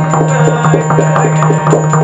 I'll Thank you.